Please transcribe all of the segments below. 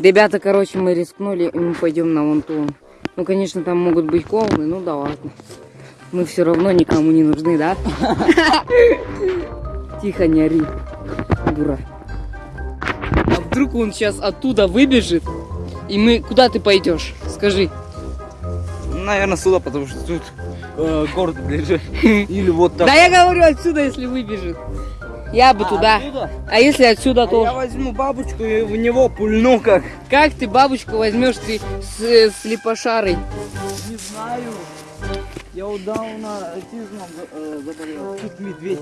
Ребята, короче, мы рискнули, и мы пойдем на вон ту. Ну, конечно, там могут быть клоуны, ну да ладно. Мы все равно никому не нужны, да? Тихо, не ори, дура. А вдруг он сейчас оттуда выбежит, и мы... Куда ты пойдешь? Скажи. Наверное, сюда, потому что тут э, город ближе. Или вот так. Да я говорю отсюда, если выбежит. Я бы А, туда. оттуда? А если отсюда А тоже? я возьму бабочку и в него пульну как. Как ты бабочку возьмешь ты с, э, слепошарой? Не знаю. Я удавно аутизмом э, заболел. Тут медведь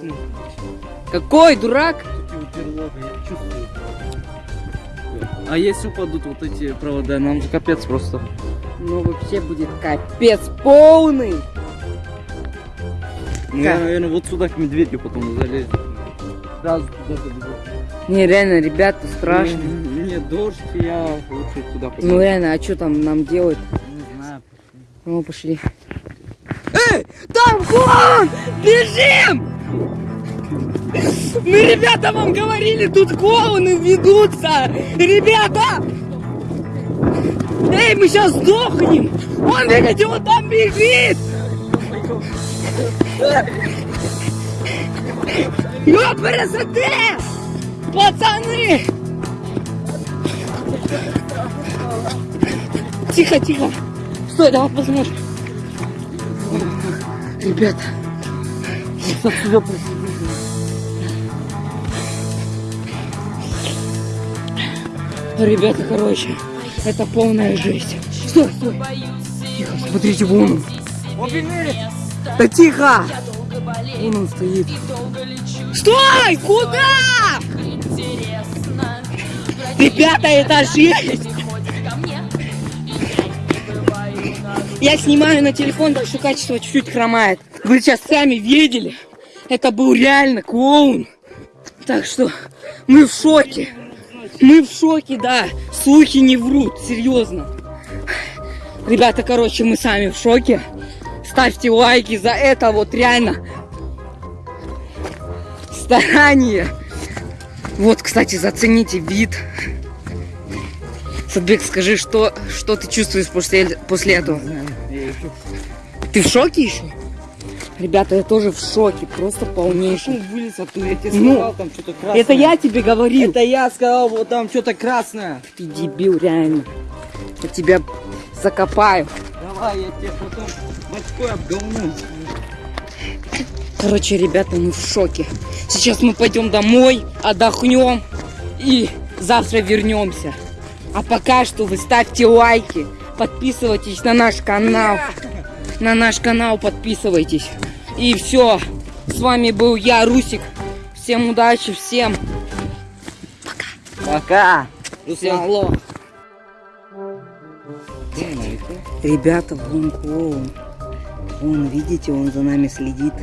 Какой дурак? тут я чувствую. А если упадут вот эти провода, нам же капец просто. Ну вообще будет капец полный. Ну, Я, наверное, вот сюда к медведю потом залезу. Сразу туда забегу. Не, реально, ребята, страшно. Не, не, дождь, я лучше туда пойду. Ну реально, а что там нам делать? Не знаю. Ну, пошли. Эй, там клоун! Бежим! Мы, ребята, вам говорили, тут клоуны ведутся! Ребята! Эй, мы сейчас сдохнем! Он, видите, вот там бежит! Ёпрст! Пацаны! Тихо, тихо! Стой, давай посмотрим. Ребята, ребята, короче, это полная жесть. Стой, стой. Тихо, смотрите, вон он. Да тихо! Вон он стоит. Стой! Куда? Ребята, это жесть! Я снимаю на телефон, так что качество чуть-чуть хромает. Вы сейчас сами видели. Это был реально клоун. Так что мы в шоке. Мы в шоке, да. Слухи не врут, серьезно. Ребята, короче, мы сами в шоке. Ставьте лайки за это вот реально старание. Вот, кстати, зацените вид. Садбек, скажи, что, что ты чувствуешь после, после этого? Ты в шоке еще? Ребята, я тоже в шоке, просто полнейший. Шум вылез оттуда, я тебе Ну, сказал, там что-то красное. Это я тебе говорил. Это я сказал, вот там что-то красное. Ты дебил, реально. Я тебя закопаю. Давай, я тебе потом бачкой обговну. Короче, ребята, мы в шоке. Сейчас мы пойдем домой, отдохнем и завтра вернемся. А пока что вы ставьте лайки, подписывайтесь на наш канал. На наш канал подписывайтесь. И все. С вами был я, Русик. Всем удачи, всем. Пока. Всем алло. Ребята, вон клоун. Вон, видите, он за нами следит.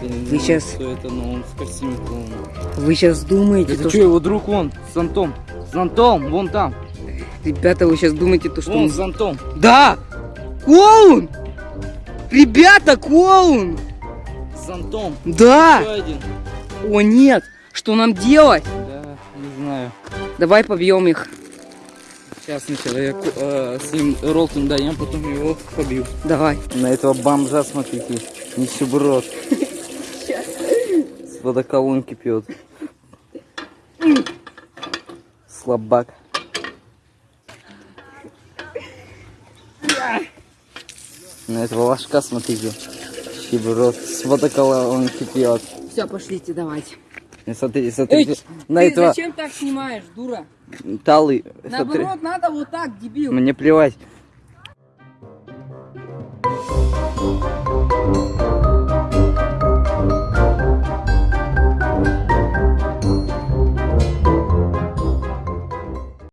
Вы щас- Что это, но он в костюме клоуна. Вы сейчас думаете, Это то, что, что... его друг вон, с зонтом. С зонтом, вон там. Ребята, вы сейчас думаете, то, что... Вон, он- с зонтом. Да! Клоун! Ребята, клоун! С зонтом. Да! О, нет! Что нам делать? Да, не знаю. Давай побьем их. Сейчас сначала я э, с ним ролтом даем, потом его побью. Давай. На этого бомжа смотрите, нищеброд. С водоколонки пьет. Слабак. На этого ложка смотрите. Нищеброд. С водоколонки пьет. Все, пошлите, давайте. Смотрите, смотрите. Эй, на ты этого зачем так снимаешь, дура? талы. Смотри. Наоборот, надо вот так, дебил. Мне плевать.